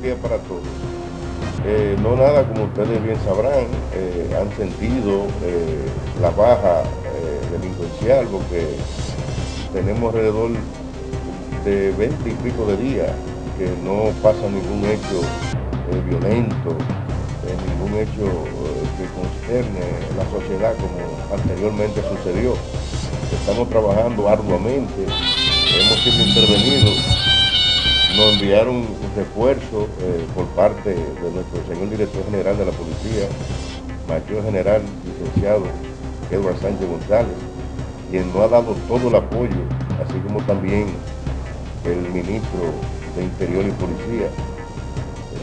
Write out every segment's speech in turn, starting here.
día para todos. Eh, no nada, como ustedes bien sabrán, eh, han sentido eh, la baja delincuencial porque tenemos alrededor de 20 y pico de días que no pasa ningún hecho violento, ningún hecho que concerne la sociedad como anteriormente sucedió. Estamos trabajando arduamente, hemos sido intervenidos nos enviaron un refuerzo eh, por parte de nuestro señor director general de la policía, mayor general licenciado Edward Sánchez González, quien nos ha dado todo el apoyo, así como también el ministro de Interior y Policía,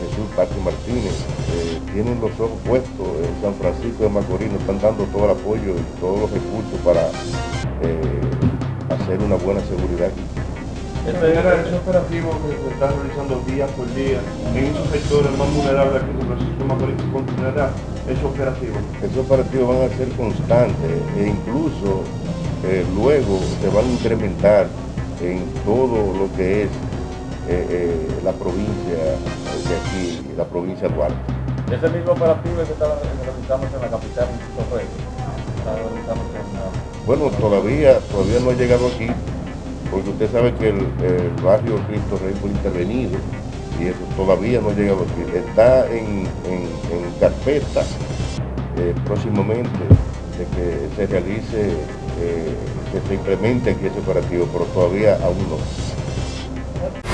Jesús Pati Martínez, eh, tienen los ojos puestos en San Francisco de Macorís, nos están dando todo el apoyo y todos los recursos para eh, hacer una buena seguridad aquí. Ese, ese operativo que se está realizando día por día en esos sectores más vulnerables que San Francisco Macorís continuará ese operativo. Esos operativos van a ser constantes e incluso eh, luego se van a incrementar en todo lo que es eh, eh, la provincia de aquí, la provincia de Duarte. Ese mismo operativo que está realizando en la capital, en Bueno, todavía, todavía no ha llegado aquí, porque usted sabe que el, barrio Cristo Rey fue intervenido y eso todavía no ha llegado aquí. Está en, carpeta eh, próximamente de que se realice, eh, que se implemente aquí ese operativo, pero todavía aún no.